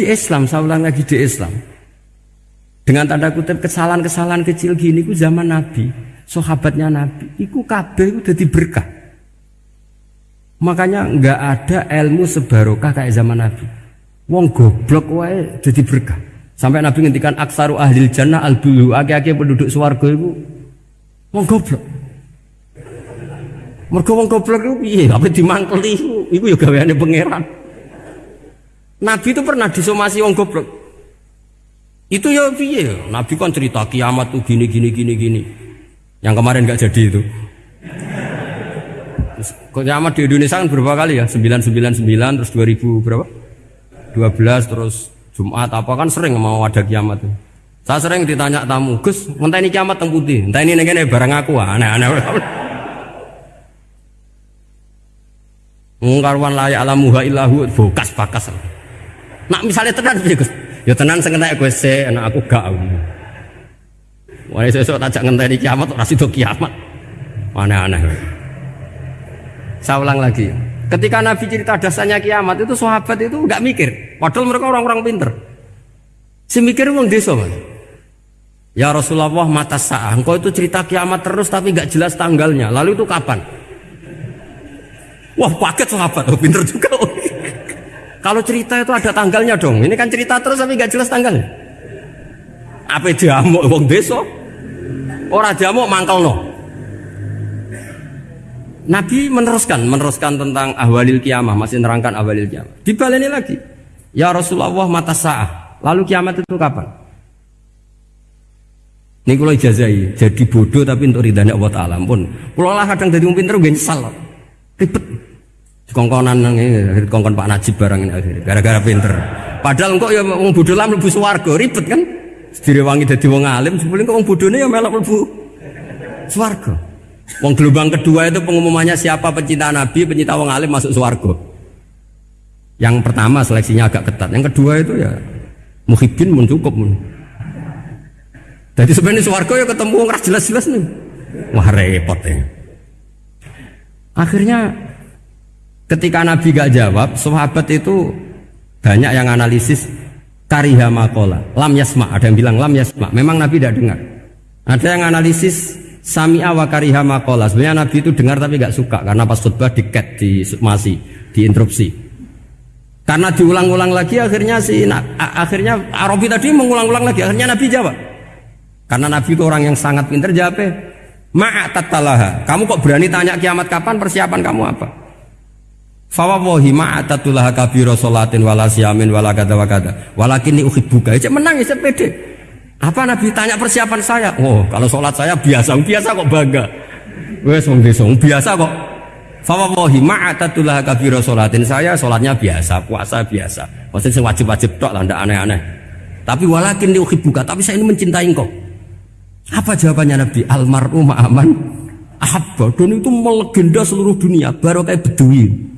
di Islam, saya ulang lagi di Islam. Dengan tanda kutip kesalahan-kesalahan kecil gini ku zaman Nabi, sahabatnya Nabi, iku kabeh itu jadi berkah. Makanya nggak ada ilmu sebarokah kayak zaman Nabi. Wong goblok wae jadi berkah. Sampai Nabi ngendikan aksaru ahli jannah al bulu, ake-ake penduduk swarga itu wong goblok. Mergo wong goblok itu piye? Apa dimangkeli iku? Iku ya gaweane pangeran. Nabi itu pernah disomasi wong goblok. Itu ya piye? Nabi kan cerita kiamat tuh gini gini gini gini. Yang kemarin nggak jadi itu. Kiamat di Indonesia kan berapa kali ya? 999 terus 2000 berapa? 12 terus Jumat apa kan sering mau ada kiamat tuh. Saya sering ditanya tamu, Gus, entah ini kiamat teng putih, entah ini negene barang aku aneh-aneh. Ngkarwan layak alamuha illahu bokas bakas. Nak misalnya tenan piye Gus? Ya tenan sing entek gue se, anak aku gak. Wah sesuk tajak ngenteni kiamat ora sida kiamat. Aneh-aneh. Saya ulang lagi. Ketika Nabi cerita dasarnya kiamat itu sahabat itu nggak mikir. Padahal mereka orang-orang pinter. Si mikir wong desa. Ya Rasulullah mata sah. Engkau itu cerita kiamat terus tapi nggak jelas tanggalnya. Lalu itu kapan? Wah paket sahabat, oh, pinter juga. Kalau cerita itu ada tanggalnya dong. Ini kan cerita terus tapi nggak jelas tanggalnya. Apa dia mau wong desa? Mau mangkal no. Nabi meneruskan, meneruskan tentang ahwalil kiamah, masih nerangkan ahwalil kiamah. Dibaleni lagi. Ya Rasulullah mata sah. Lalu kiamat itu kapan? Ini kalau ijazai, jadi bodoh tapi untuk ridhanya Allah Ta'ala pun. Kalau lah kadang jadi pinter gue nyesal. Ribet. Kongkonan ini, kongkon Pak Najib barang ini akhirnya. Gara-gara pinter. Padahal kok ya wong bodoh lah mlebu swarga, ribet kan? Direwangi dadi wong alim, sebelum kok wong bodohnya ya melok mlebu swarga. Wong gelombang kedua itu pengumumannya siapa pencinta Nabi, pencinta wong alim masuk swarga. Yang pertama seleksinya agak ketat, yang kedua itu ya muhibin mun cukup. Jadi sebenarnya swarga ya ketemu wong jelas-jelas nih. Wah repot ya. Akhirnya ketika Nabi gak jawab, sahabat itu banyak yang analisis kariha makola, lam yasma. Ada yang bilang lam yasma. Memang Nabi tidak dengar. Ada yang analisis sami wa kariha makola. Sebenarnya Nabi itu dengar tapi gak suka karena pas khutbah diket di masih diinterupsi. Karena diulang-ulang lagi akhirnya si akhirnya Arabi tadi mengulang-ulang lagi akhirnya Nabi jawab. Karena Nabi itu orang yang sangat pintar jawabnya Ma'atatalaha. Kamu kok berani tanya kiamat kapan? Persiapan kamu apa? Fawawahi ma'atatulaha kabiro solatin wala siamin wala kata wa kata. Walakin ini buka. Cek menang ya pede. Apa Nabi tanya persiapan saya? Oh, kalau sholat saya biasa, biasa kok bangga. Wes wong desa, biasa kok. Fawawahi ma'atatulaha kabiro solatin saya sholatnya biasa, puasa biasa. Maksudnya wajib-wajib tok lah, aneh-aneh. Tapi walakin ini buka. Tapi saya ini mencintai engkau. Apa jawabannya Nabi? Almaru ma'aman ahabba. Dan itu melegenda seluruh dunia. Baru kayak bedui.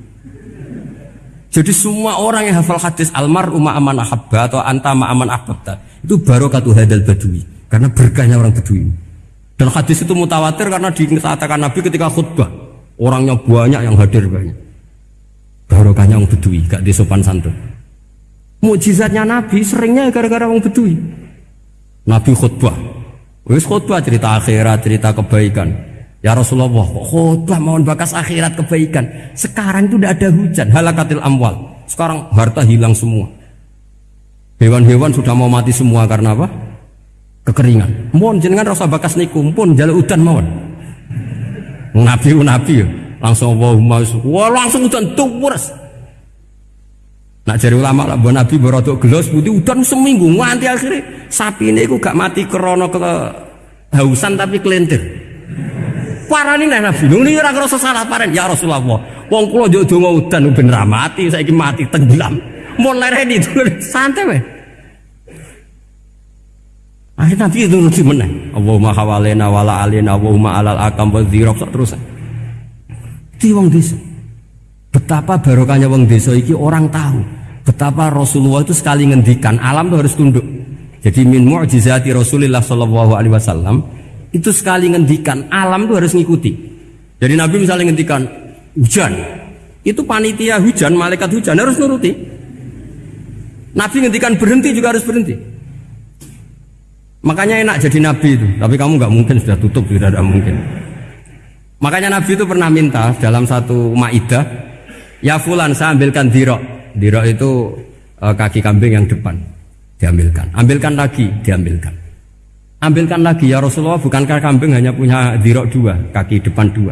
Jadi semua orang yang hafal hadis almaru ma'aman ahabba atau anta ma'aman ahabba itu baru katu hadal badui. Karena berkahnya orang bedui. Dan hadis itu mutawatir karena dikatakan Nabi ketika khutbah. Orangnya banyak yang hadir banyak. Barokahnya orang bedui, gak disopan santun. Mujizatnya Nabi seringnya gara-gara orang bedui. Nabi khutbah, Wis khutbah cerita akhirat, cerita kebaikan. Ya Rasulullah, khutbah mohon bakas akhirat kebaikan. Sekarang itu tidak ada hujan, halakatil amwal. Sekarang harta hilang semua. Hewan-hewan sudah mau mati semua karena apa? Kekeringan. Mohon jenengan rasa bakas niku pun jaluk udan mohon. Nabi nabi langsung Allahumma wah langsung udan tuwurs. Nak jari ulama lah buat Nabi berodok gelos putih udan seminggu nganti akhirnya sapi ini aku gak mati krono ke hausan tapi kelentir. Parani nih Nabi, ini orang rasa salah paren ya Rasulullah. Wong kulo jauh dongo udan ben mati, saya mati tenggelam. Mau lereni itu santai weh. Akhirnya Nabi itu nuju menang. Allahumma hawalena wala alina Allahumma alal akam wa terus. Di wong desa. Betapa barokahnya wong desa iki orang tahu betapa Rasulullah itu sekali ngendikan alam itu harus tunduk. Jadi min mu'jizati Rasulullah sallallahu alaihi wasallam itu sekali ngendikan alam itu harus ngikuti. Jadi Nabi misalnya ngendikan hujan, itu panitia hujan, malaikat hujan harus nuruti. Nabi ngendikan berhenti juga harus berhenti. Makanya enak jadi nabi itu, tapi kamu nggak mungkin sudah tutup, tidak ada mungkin. Makanya Nabi itu pernah minta dalam satu maidah, ya fulan saya ambilkan dirok. Dirok itu e, kaki kambing yang depan, diambilkan. Ambilkan lagi, diambilkan. Ambilkan lagi ya Rasulullah, bukankah kambing hanya punya dirok dua, kaki depan dua.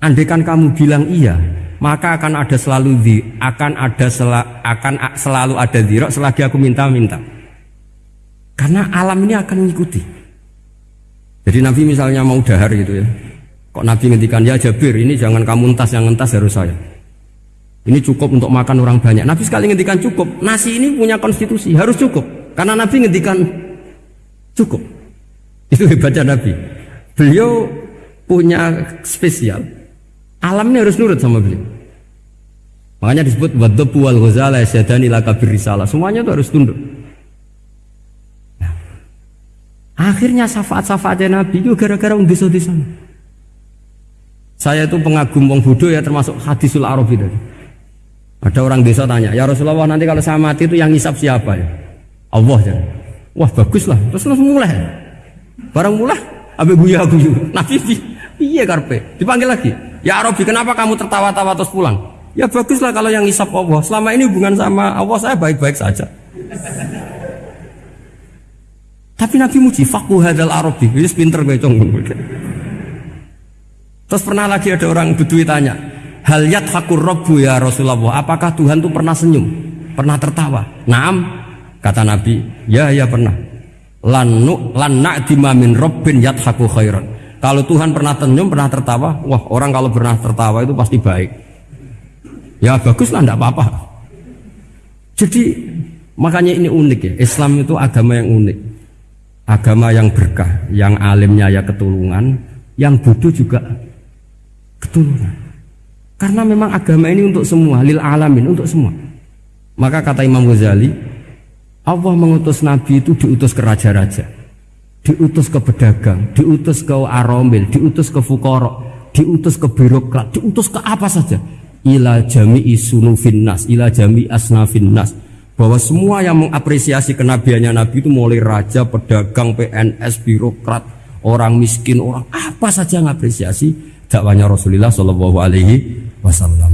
Andaikan kamu bilang iya, maka akan ada selalu di, akan ada sel, akan selalu ada dirok selagi aku minta-minta. Karena alam ini akan mengikuti. Jadi Nabi misalnya mau dahar gitu ya, Kok Nabi ngendikan ya Jabir ini jangan kamu entas yang entas harus saya. Ini cukup untuk makan orang banyak. Nabi sekali ngendikan cukup. Nasi ini punya konstitusi harus cukup. Karena Nabi ngendikan cukup. Itu hebatnya Nabi. Beliau punya spesial. Alam ini harus nurut sama beliau. Makanya disebut wadhabu wal ghazala syadani laka. Semuanya itu harus tunduk. Nah, akhirnya syafaat-syafaatnya Nabi itu gara-gara di sana. Saya itu pengagum wong bodoh ya termasuk hadisul arabi tadi. Ada orang desa tanya, ya Rasulullah nanti kalau saya mati itu yang ngisap siapa ya? Allah ya. Wah bagus lah, terus langsung mulai. Barang mulai, abe guya guyu. Nabi iya karpe, dipanggil lagi. Ya Arabi kenapa kamu tertawa-tawa terus pulang? Ya bagus lah kalau yang ngisap Allah. Selama ini hubungan sama Allah saya baik-baik saja. Tapi Nabi muji fakuh hadal Arabi, ini pinter gue. Terus pernah lagi ada orang bedui tanya, hal yat hakur robbu ya Rasulullah, apakah Tuhan tuh pernah senyum, pernah tertawa? Naam, kata Nabi, ya ya pernah. Lanu lana dimamin robbin yat haku khairan. Kalau Tuhan pernah senyum, pernah tertawa, wah orang kalau pernah tertawa itu pasti baik. Ya bagus lah, tidak apa-apa. Jadi makanya ini unik ya. Islam itu agama yang unik, agama yang berkah, yang alimnya ya ketulungan, yang bodoh juga keturunan. Karena memang agama ini untuk semua, lil alamin, untuk semua. Maka kata Imam Ghazali, Allah mengutus Nabi itu diutus ke raja-raja, diutus ke pedagang, diutus ke aromil, diutus ke fukoro, diutus ke birokrat, diutus ke apa saja. Ila jami'i sunufin nas, ila jami asnafin nas. Bahwa semua yang mengapresiasi kenabiannya Nabi itu mulai raja, pedagang, PNS, birokrat, orang miskin, orang apa saja yang mengapresiasi dakwanya Rasulullah Shallallahu Alaihi Wasallam.